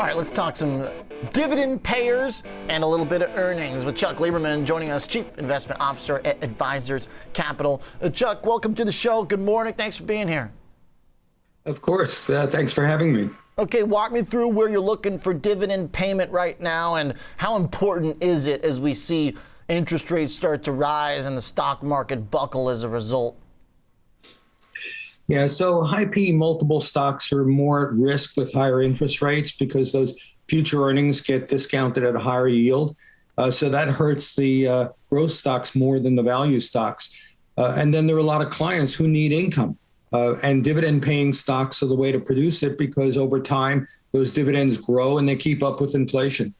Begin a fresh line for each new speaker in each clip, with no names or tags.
All right, let's talk some dividend payers and a little bit of earnings with Chuck Lieberman joining us, Chief Investment Officer at Advisors Capital. Uh, Chuck, welcome to the show. Good morning. Thanks for being here.
Of course. Uh, thanks for having me.
Okay, walk me through where you're looking for dividend payment right now and how important is it as we see interest rates start to rise and the stock market buckle as a result?
Yeah, so high P multiple stocks are more at risk with higher interest rates because those future earnings get discounted at a higher yield. Uh, so that hurts the uh, growth stocks more than the value stocks. Uh, and then there are a lot of clients who need income. Uh, and dividend paying stocks are the way to produce it because over time those dividends grow and they keep up with inflation.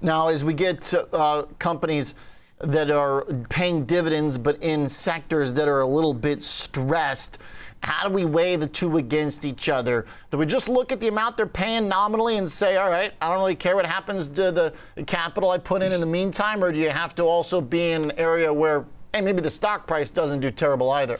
Now, as we get to uh, companies that are paying dividends, but in sectors that are a little bit stressed. How do we weigh the two against each other? Do we just look at the amount they're paying nominally and say, all right, I don't really care what happens to the capital I put in in the meantime? Or do you have to also be in an area where, hey, maybe the stock price doesn't do terrible either?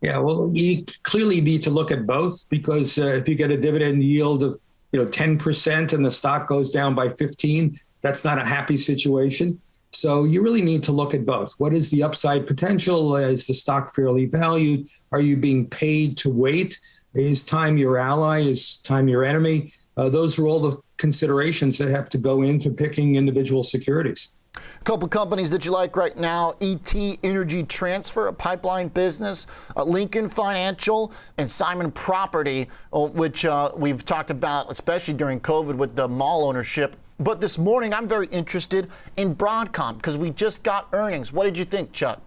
Yeah, well, you clearly need to look at both because uh, if you get a dividend yield of you know 10% and the stock goes down by 15, that's not a happy situation. So you really need to look at both. What is the upside potential? Is the stock fairly valued? Are you being paid to wait? Is time your ally? Is time your enemy? Uh, those are all the considerations that have to go into picking individual securities.
A couple companies that you like right now ET Energy Transfer, a pipeline business, uh, Lincoln Financial, and Simon Property, uh, which uh, we've talked about, especially during COVID with the mall ownership but this morning, I'm very interested in Broadcom because we just got earnings. What did you think, Chuck?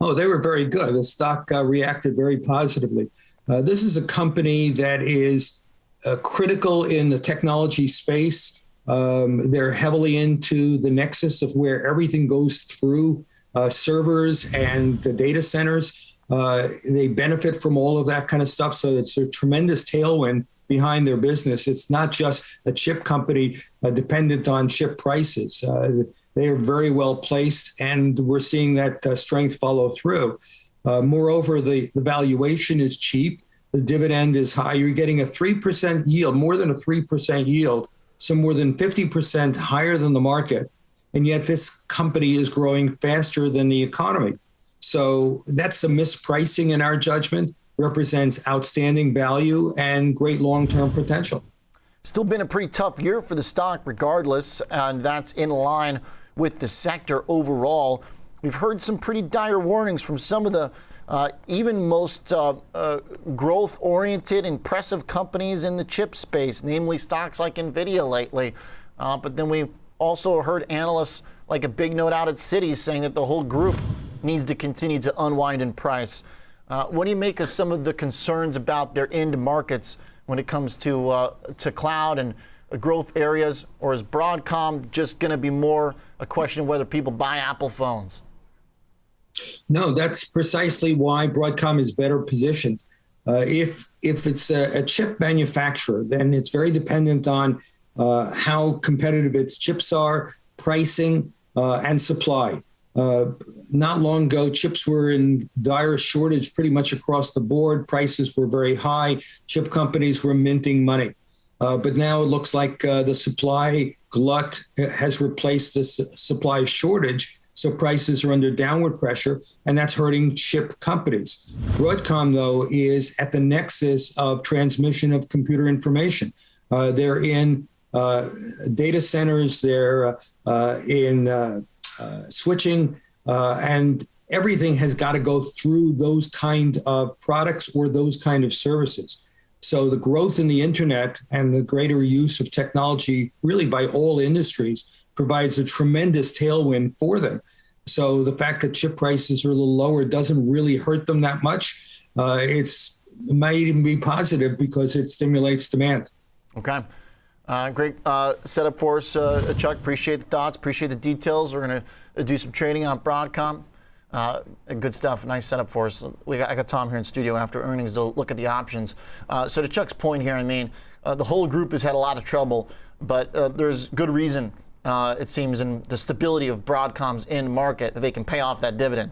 Oh, they were very good. The stock uh, reacted very positively. Uh, this is a company that is uh, critical in the technology space. Um, they're heavily into the nexus of where everything goes through uh, servers and the data centers. Uh, they benefit from all of that kind of stuff. So it's a tremendous tailwind behind their business. It's not just a chip company uh, dependent on chip prices. Uh, they are very well placed, and we're seeing that uh, strength follow through. Uh, moreover, the, the valuation is cheap. The dividend is high. You're getting a 3% yield, more than a 3% yield, so more than 50% higher than the market. And yet, this company is growing faster than the economy. So that's a mispricing in our judgment represents outstanding value and great long term potential.
Still been a pretty tough year for the stock, regardless, and that's in line with the sector overall. We've heard some pretty dire warnings from some of the uh, even most uh, uh, growth oriented, impressive companies in the chip space, namely stocks like NVIDIA lately. Uh, but then we've also heard analysts like a big note out at Citi saying that the whole group needs to continue to unwind in price. Uh, what do you make of some of the concerns about their end markets when it comes to uh, to cloud and growth areas, or is Broadcom just going to be more a question of whether people buy Apple phones?
No, that's precisely why Broadcom is better positioned. Uh, if if it's a, a, chip manufacturer, then it's very dependent on uh, how competitive its chips are, pricing, uh, and supply. Uh, not long ago, chips were in dire shortage pretty much across the board. Prices were very high. Chip companies were minting money. Uh, but now it looks like uh, the supply glut has replaced the supply shortage. So prices are under downward pressure, and that's hurting chip companies. Broadcom, though, is at the nexus of transmission of computer information. Uh, they're in uh, data centers, they're in switching, uh, and everything has got to go through those kind of products or those kind of services. So the growth in the internet and the greater use of technology, really by all industries, provides a tremendous tailwind for them. So the fact that chip prices are a little lower doesn't really hurt them that much. Uh, it's it might even be positive because it stimulates demand.
Okay. Uh, great uh, setup for us, uh, Chuck. Appreciate the thoughts. Appreciate the details. We're going to do some trading on Broadcom. Uh, good stuff. Nice setup for us. We got, I got Tom here in studio after earnings to look at the options. Uh, so to Chuck's point here, I mean, uh, the whole group has had a lot of trouble, but there's good reason, it seems, in the stability of Broadcom's end market that they can pay off that dividend.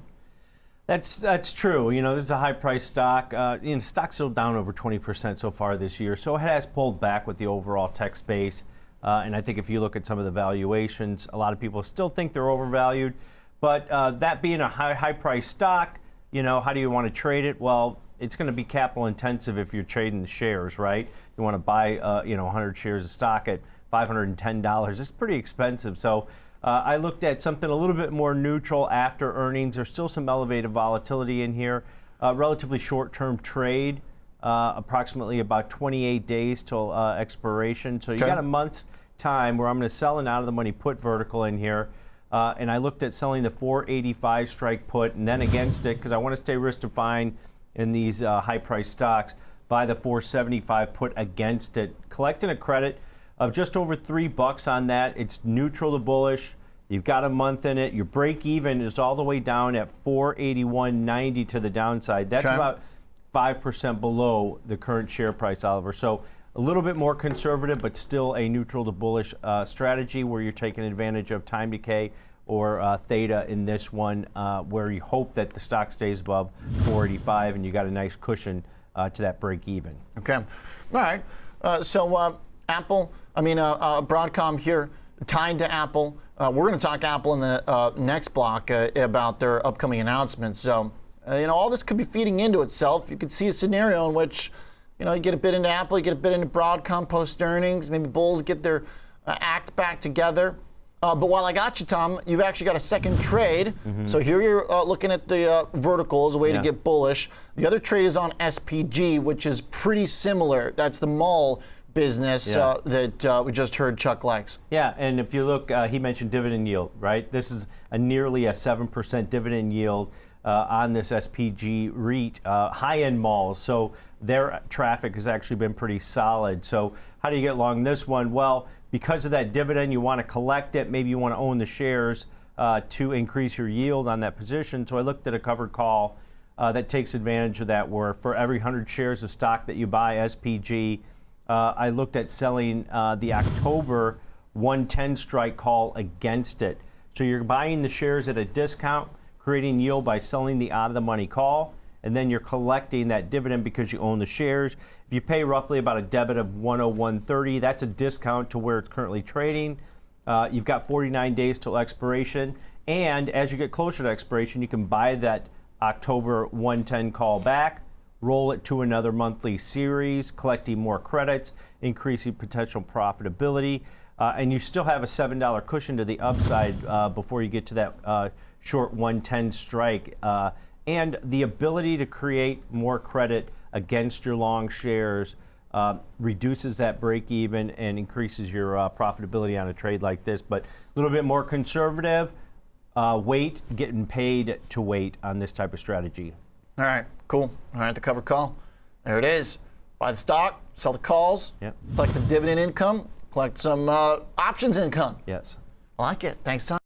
That's that's true. You know, this is a high price stock. Uh, you know, stock's still down over 20% so far this year, so it has pulled back with the overall tech space. Uh, and I think if you look at some of the valuations, a lot of people still think they're overvalued. But uh, that being a high high price stock, you know, how do you want to trade it? Well, it's going to be capital intensive if you're trading the shares, right? You want to buy, uh, you know, 100 shares of stock at $510. It's pretty expensive. So uh, I looked at something a little bit more neutral after earnings. There's still some elevated volatility in here. Uh, relatively short-term trade, uh, approximately about 28 days till uh, expiration. So you
Okay.
got a month's time where I'm going to sell an out of the money put vertical in here. Uh, and I looked at selling the 485 strike put and then against it because I want to stay risk defined in these uh, high price stocks. Buy the 475 put against it, collecting a credit of just over three bucks on that. It's neutral to bullish. You've got a month in it. Your break even is all the way down at 481.90 to the downside. That's about 5% below the current share price, Oliver. So a little bit more conservative, but still a neutral to bullish uh, strategy where you're taking advantage of time decay or uh, theta in this one, uh, where you hope that the stock stays above 485 and you got a nice cushion uh, to that break even.
Okay. All right. Uh, so uh, Apple, I mean uh, uh, Broadcom here, tied to Apple. Uh, we're going to talk Apple in the uh, next block uh, about their upcoming announcements. So uh, you know all this could be feeding into itself. You could see a scenario in which you know you get a bit into Apple, you get a bit into Broadcom post earnings. Maybe bulls get their uh, act back together. Uh, but while I got you, Tom, you've actually got a second trade. So here you're uh, looking at the uh, vertical as a way
Yeah.
to get bullish. The other trade is on SPG, which is pretty similar. That's the mall business
Yeah.
uh, that uh, we just heard Chuck likes.
Yeah, and if you look, uh, he mentioned dividend yield, right? This is a nearly a 7% dividend yield uh, on this SPG REIT, uh, high-end malls. So their traffic has actually been pretty solid. So how do you get along this one? Well, because of that dividend, you want to collect it. Maybe you want to own the shares uh, to increase your yield on that position. So I looked at a covered call uh, that takes advantage of that, where for every 100 shares of stock that you buy, SPG, uh, I looked at selling uh, the October 110 strike call against it. So you're buying the shares at a discount, creating yield by selling the out of the money call, and then you're collecting that dividend because you own the shares. If you pay roughly about a debit of 101.30, that's a discount to where it's currently trading. Uh, you've got 49 days till expiration, and as you get closer to expiration, you can buy that October 110 call back roll it to another monthly series, collecting more credits, increasing potential profitability, uh, and you still have a $7 cushion to the upside uh, before you get to that uh, short 110 strike. Uh, and the ability to create more credit against your long shares uh, reduces that break even and increases your uh, profitability on a trade like this. But a little bit more conservative, uh, wait, getting paid to wait on this type of strategy.
All right, cool. All right, the cover call. There it is. Buy the stock, sell the calls,
Yep.
collect the dividend income, collect some uh, options income.
Yes.
I like it. Thanks, Tom.